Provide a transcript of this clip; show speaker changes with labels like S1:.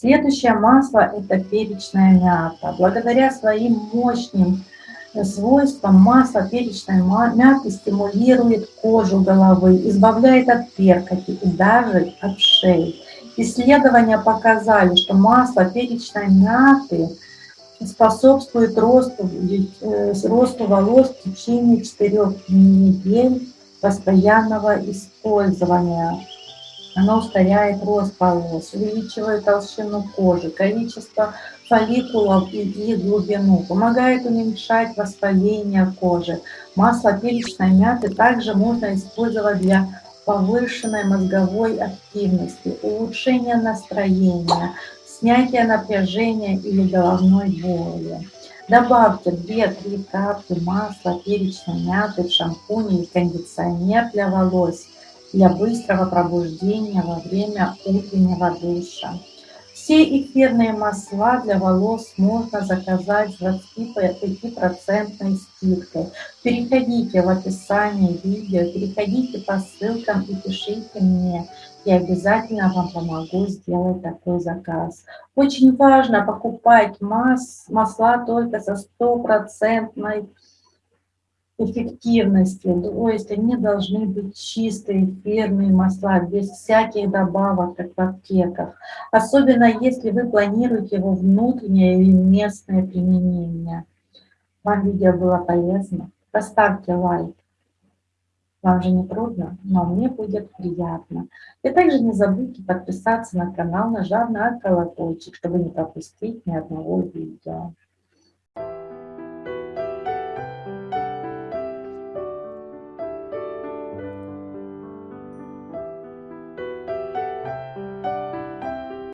S1: Следующее масло – это перечная мята. Благодаря своим мощным свойствам масло перечной мяты стимулирует кожу головы, избавляет от перхоти и даже от шеи. Исследования показали, что масло перечной мяты способствует росту, э, росту волос в течение 4 недель постоянного использования. Оно ускоряет рост волос, увеличивает толщину кожи, количество фолликулов и их глубину, помогает уменьшать воспаление кожи. Масло перечной мяты также можно использовать для повышенной мозговой активности, улучшения настроения, снятия напряжения или головной боли. Добавьте 2-3 капли масла перечной мяты в шампунь или кондиционер для волос для быстрого пробуждения во время утреннего душа. Все эфирные масла для волос можно заказать с 25% скидкой. Переходите в описание видео, переходите по ссылкам и пишите мне. Я обязательно вам помогу сделать такой заказ. Очень важно покупать мас масла только со стопроцентной эффективности, то есть они должны быть чистые, эфирные масла, без всяких добавок, как в аптеках. Особенно если вы планируете его внутреннее или местное применение. Вам видео было полезно? Поставьте лайк. Вам же не трудно, но мне будет приятно. И также не забудьте подписаться на канал, нажав на колокольчик, чтобы не пропустить ни одного видео.